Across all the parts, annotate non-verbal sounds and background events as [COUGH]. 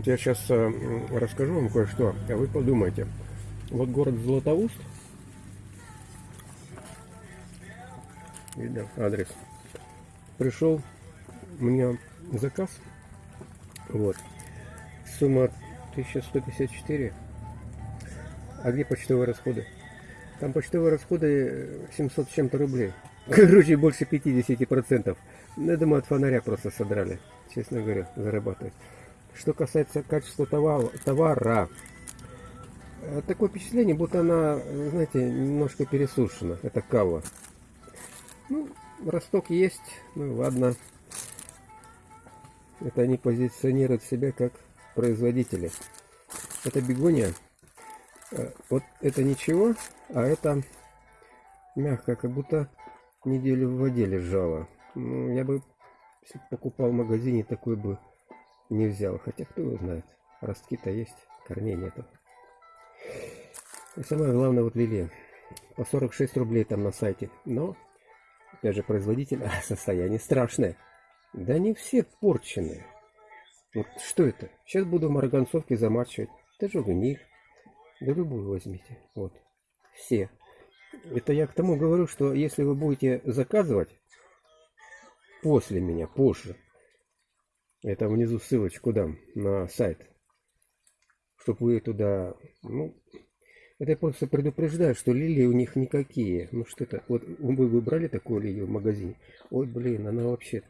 Вот я сейчас э, расскажу вам кое-что, а вы подумайте. Вот город Златоуст. Видно адрес. Пришел у меня заказ. Вот. Сумма 1154. А где почтовые расходы? Там почтовые расходы 700 с чем-то рублей. [LAUGHS] Короче, больше 50%. Ну, я думаю, от фонаря просто содрали, честно говоря, зарабатывать. Что касается качества товара, э, такое впечатление, будто она, знаете, немножко пересушена. Это кава. Ну, росток есть, ну ладно. Это они позиционируют себя как производители. Это бегония. Э, вот это ничего, а это мягко, как будто неделю в воде лежала. Ну, я бы покупал в магазине, такой бы не взял. Хотя кто его знает. Ростки-то есть, корней нету. И самое главное, вот лилия. По 46 рублей там на сайте. Но, опять же, производитель, [LAUGHS] а состояние страшное. Да не все порченые. Вот что это? Сейчас буду в марганцовке замачивать. Даже гниль. Да любую возьмите. Вот. Все. Это я к тому говорю, что если вы будете заказывать после меня, позже, это внизу ссылочку дам на сайт, чтобы вы туда, ну, это я просто предупреждаю, что лилии у них никакие. Ну что это, вот вы выбрали такую лилию в магазине, ой, блин, она вообще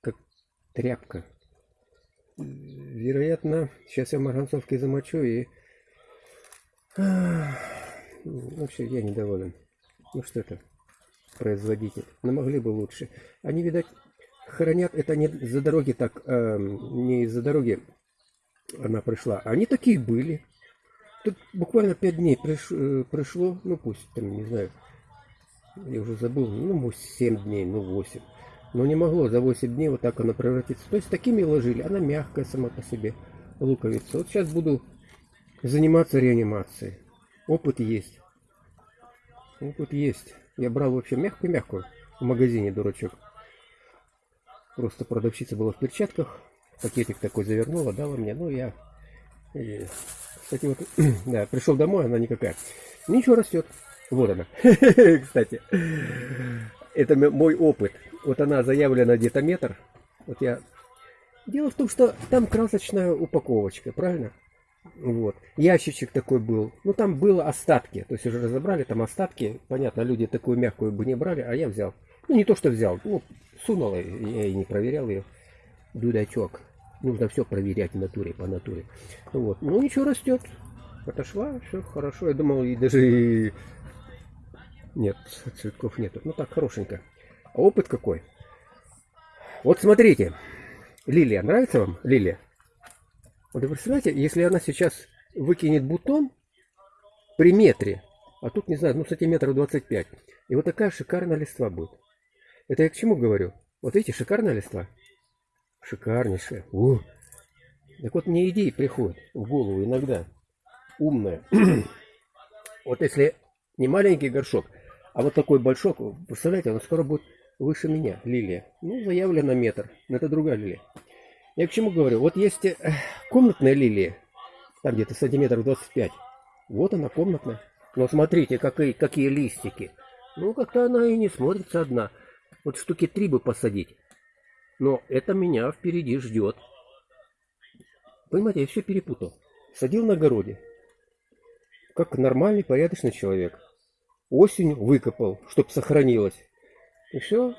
как тряпка. Вероятно, сейчас я в марганцовке замочу и Вообще, я недоволен. Ну что это? Производитель. Но могли бы лучше. Они, видать, хранят это не за дороги так, э, не из-за дороги она пришла. Они такие были. Тут буквально пять дней приш, э, пришло, ну пусть, там, не знаю, я уже забыл, ну 7 дней, ну 8. Но не могло за 8 дней вот так она превратиться. То есть такими ложили, она мягкая сама по себе, луковица. Вот сейчас буду заниматься реанимацией. Опыт есть. Опыт есть. Я брал вообще мягкую-мягкую в магазине, дурачок. Просто продавщица была в перчатках. Пакетик такой завернула, дала мне. Ну, я... И... Кстати, вот, [CLEARS THROAT] да, пришел домой, она никакая. Ничего растет. Вот она. [LAUGHS] Кстати, это мой опыт. Вот она заявлена где-то метр. Вот я... Дело в том, что там красочная упаковочка, правильно? Вот. Ящичек такой был. Ну, там было остатки. То есть уже разобрали там остатки. Понятно, люди такую мягкую бы не брали, а я взял. Ну, не то, что взял. Ну, сунул, я и не проверял ее. Дудачок. Нужно все проверять в натуре, по натуре. Вот. Ну, ничего растет. Отошла, все хорошо. Я думал, и даже... Нет, цветков нету. Ну, так, хорошенько. А опыт какой? Вот смотрите. Лилия, нравится вам лилия? Вот вы представляете, если она сейчас выкинет бутон при метре, а тут, не знаю, ну сантиметров 25, и вот такая шикарная листва будет. Это я к чему говорю? Вот видите, шикарная листва? Шикарнейшая. У. Так вот мне идеи приходят в голову иногда. Умная. [CLEARS THROAT] вот если не маленький горшок, а вот такой большой, представляете, он скоро будет выше меня, лилия. Ну, заявлено метр. Но это другая лилия. Я к чему говорю? Вот есть э, комнатная лилия, там где-то сантиметров 25. Вот она комнатная. Но смотрите, какие, какие листики. Ну, как-то она и не смотрится одна. Вот штуки три бы посадить. Но это меня впереди ждет. Понимаете, я все перепутал. Садил на огороде. Как нормальный, порядочный человек. Осенью выкопал, чтобы сохранилось. И все.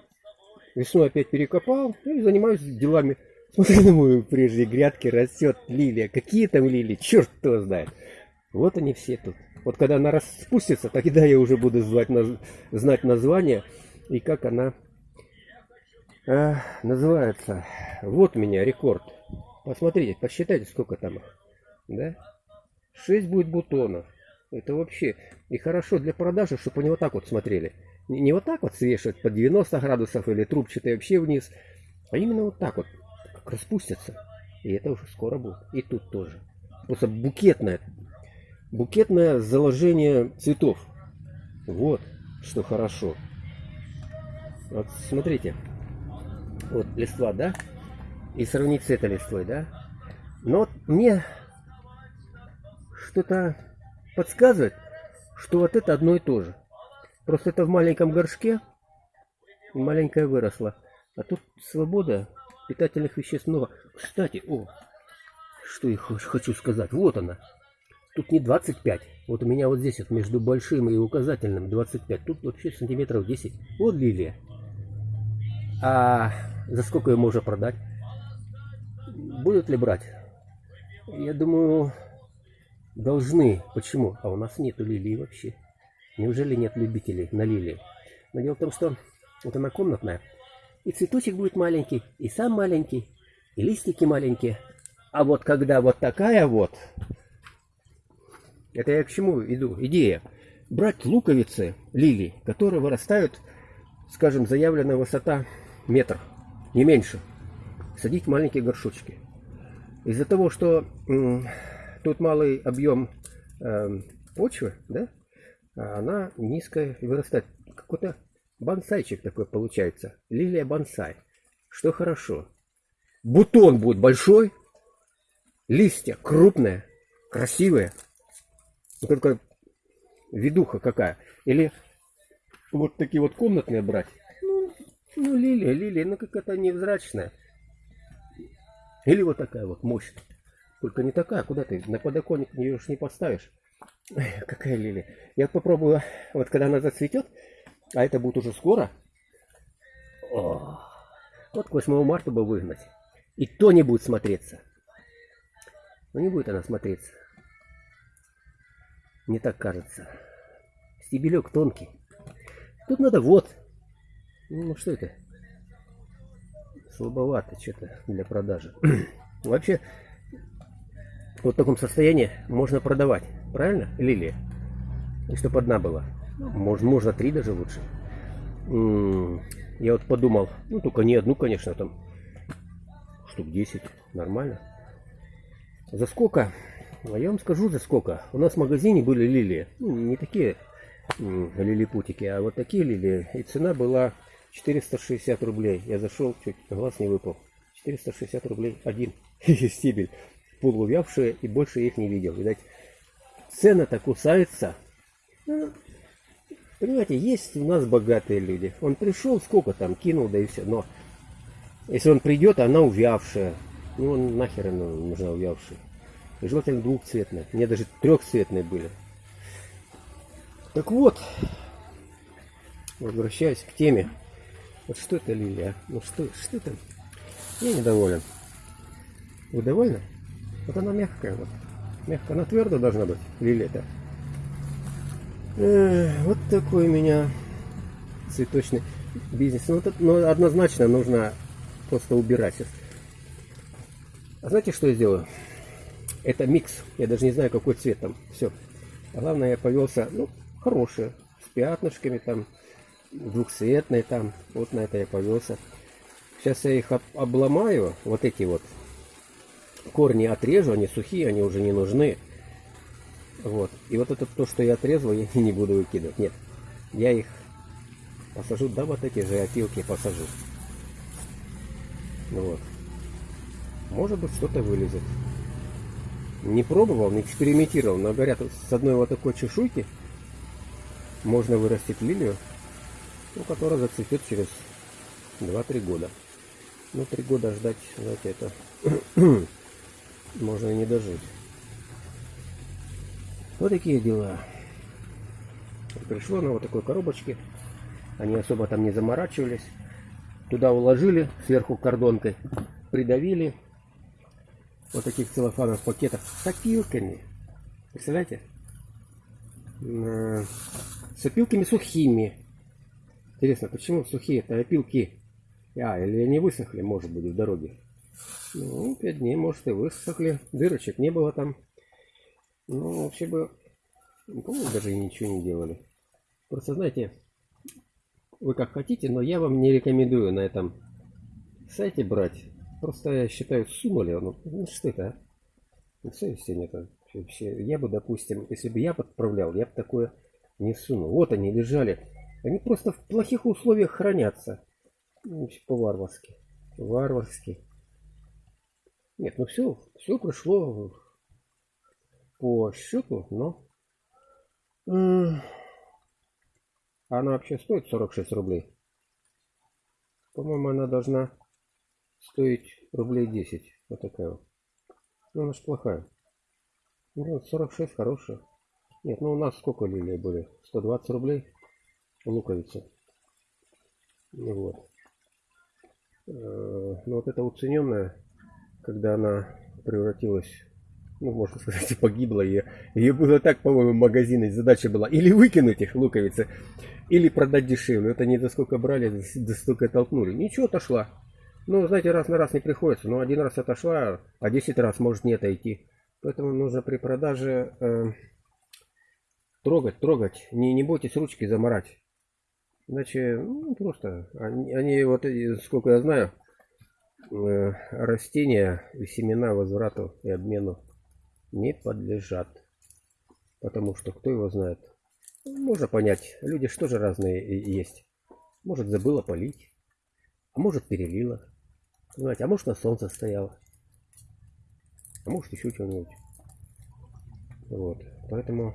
Весной опять перекопал и занимаюсь делами Смотри на [LAUGHS] мою прежней грядке растет лилия. Какие там лилии? Черт кто знает. Вот они все тут. Вот когда она распустится, тогда я уже буду звать, знать название и как она э, называется. Вот меня рекорд. Посмотрите, посчитайте, сколько там их. Да? 6 будет бутонов. Это вообще и хорошо для продажи, чтобы они вот так вот смотрели. Не, вот так вот свешивать по 90 градусов или трубчатые вообще вниз, а именно вот так вот распустятся. И это уже скоро будет. И тут тоже. Просто букетное. Букетное заложение цветов. Вот, что хорошо. Вот смотрите. Вот листва, да? И сравнить с этой листвой, да? Но вот мне что-то подсказывает, что вот это одно и то же. Просто это в маленьком горшке, маленькая выросла. А тут свобода, питательных веществ много. Кстати, о, что я хочу сказать. Вот она. Тут не 25. Вот у меня вот здесь вот между большим и указательным 25. Тут вообще сантиметров 10. Вот лилия. А за сколько ее можно продать? Будут ли брать? Я думаю, должны. Почему? А у нас нету лилии вообще. Неужели нет любителей на лилии? Но дело в том, что вот она комнатная. И цветочек будет маленький, и сам маленький, и листики маленькие. А вот когда вот такая вот, это я к чему иду? Идея. Брать луковицы лилий, которые вырастают, скажем, заявленная высота метр, не меньше. Садить в маленькие горшочки. Из-за того, что тут малый объем э, почвы, да, она низкая вырастает. Какой-то бонсайчик такой получается. Лилия бонсай. Что хорошо. Бутон будет большой, листья крупные, красивые. Такая видуха какая. Или вот такие вот комнатные брать. Ну, ну лилия, лилия, ну какая-то невзрачная. Или вот такая вот мощная. Только не такая, куда ты на подоконник ее уж не поставишь. Какая лилия. Я попробую, вот когда она зацветет, а это будет уже скоро. О, вот к 8 марта бы выгнать. И то не будет смотреться. Но не будет она смотреться. Мне так кажется. Стебелек тонкий. Тут надо вот. Ну что это? Слабовато что-то для продажи. [CLEARS THROAT] Вообще, вот в таком состоянии можно продавать. Правильно? Лилия. И чтобы одна была. Можно, можно три даже лучше. Я вот подумал, ну только не одну, конечно, там штук 10. Нормально. За сколько? А я вам скажу за сколько. У нас в магазине были лилии. Ну, не такие лилипутики, а вот такие лилии. И цена была 460 рублей. Я зашел, чуть глаз не выпал. 460 рублей один [LAUGHS] стебель. Полувявшие и больше их не видел. Видать, цена-то кусается. Ну, понимаете, есть у нас богатые люди. Он пришел, сколько там кинул, да и все. Но если он придет, она увявшая. Ну, он нахер она нужна увявшая. И желательно двухцветная. Мне даже трехцветные были. Так вот, возвращаясь к теме. Вот что это лилия? Ну что, что это? Я недоволен. Вы довольны? Вот она мягкая. Вот. Мягкая. Она твердо должна быть. Лилия-то. вот такой у меня цветочный бизнес. Ну, это, ну, однозначно нужно просто убирать. А знаете, что я сделаю? Это микс. Я даже не знаю, какой цвет там. Все. А главное, я повелся, ну, хорошие. С пятнышками там, двухцветные там. Вот на это я повелся. Сейчас я их об обломаю. Вот эти вот корни отрежу. Они сухие, они уже не нужны. Вот. И вот это то, что я отрезал, я [LAUGHS] не буду выкидывать. Нет. Я их посажу, да, вот эти же опилки посажу. Вот. Может быть, что-то вылезет не пробовал, не экспериментировал, но говорят, с одной вот такой чешуйки можно вырастить лилию, ну, которая зацветет через 2-3 года. Ну, 3 года ждать, знаете, это [CLEARS THROAT] можно и не дожить. Вот такие дела. Пришло на вот такой коробочке. Они особо там не заморачивались. Туда уложили сверху кордонкой, придавили вот таких целлофановых пакетах с опилками. Представляете? С опилками сухими. Интересно, почему сухие это опилки? А, или они высохли, может быть, в дороге. Ну, пять дней, может, и высохли. Дырочек не было там. Ну, вообще бы, по-моему, даже ничего не делали. Просто, знаете, вы как хотите, но я вам не рекомендую на этом сайте брать Просто я считаю, сунули. Ну, ну что это, а? Ну, совести нет. Вообще, я бы, допустим, если бы я подправлял, я бы такое не сунул. Вот они лежали. Они просто в плохих условиях хранятся. Ну, по-варварски. Варварски. Нет, ну все, все прошло по счету, но... Она вообще стоит 46 рублей. По-моему, она должна стоить рублей 10. Вот такая вот. Ну, она ж плохая. Ну, 46 хорошая. Нет, ну у нас сколько лилии были? 120 рублей луковица. Ну Вот. Э, Ну вот эта уцененная, когда она превратилась, ну можно сказать, [LAUGHS] и погибла, ее, ее было так, по-моему, в магазине, задача была или выкинуть их луковицы, или продать дешевле. Это не за сколько брали, за столько и толкнули. Ничего, отошла. Ну, знаете, раз на раз не приходится. Но один раз отошла, а 10 раз может не отойти. Поэтому нужно при продаже э, трогать, трогать. Не, не бойтесь ручки заморать. Иначе, ну, просто, они, они вот, сколько я знаю, э, растения и семена возврату и обмену не подлежат. Потому что кто его знает. Можно понять, люди что же разные есть. Может забыла полить, а может перелила. Знаете, а может на солнце стояла. А может еще что-нибудь. Вот. Поэтому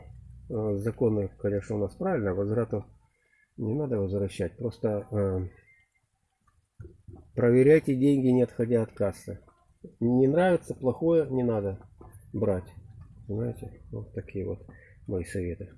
э, законы, конечно, у нас правильно, возврату не надо возвращать. Просто э, проверяйте деньги, не отходя от кассы. Не нравится, плохое, не надо брать. Понимаете? Вот такие вот мои советы.